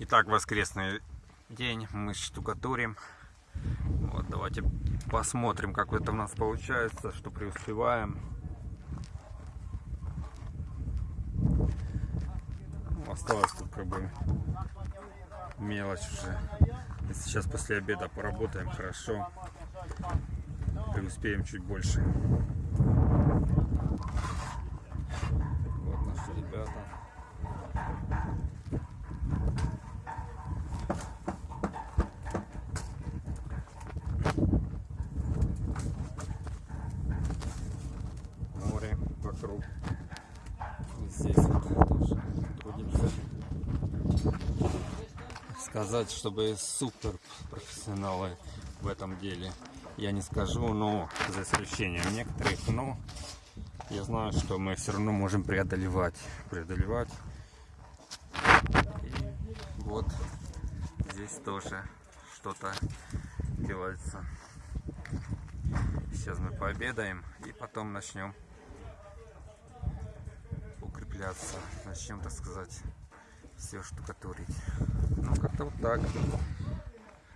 Итак, воскресный день, мы штукатурим. Вот, давайте посмотрим, как это у нас получается, что преуспеваем. Ну, Осталось тут как бы мелочь уже. Сейчас после обеда поработаем хорошо, преуспеем чуть больше. И здесь вот тоже трудимся. Сказать, чтобы супер профессионалы в этом деле, я не скажу, но за исключением некоторых, но я знаю, что мы все равно можем преодолевать, преодолевать. И вот здесь тоже что-то делается. Сейчас мы пообедаем и потом начнем укрепляться. Начнем, так сказать, все штукатурить. Ну, как-то вот так.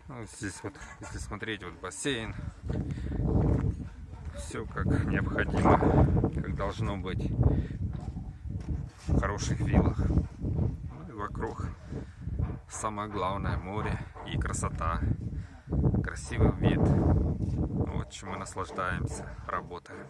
Ну, здесь вот, если смотреть, вот бассейн. Все как необходимо, как должно быть в хороших виллах. Ну и вокруг самое главное море и красота. Красивый вид. Вот чем мы наслаждаемся, работая.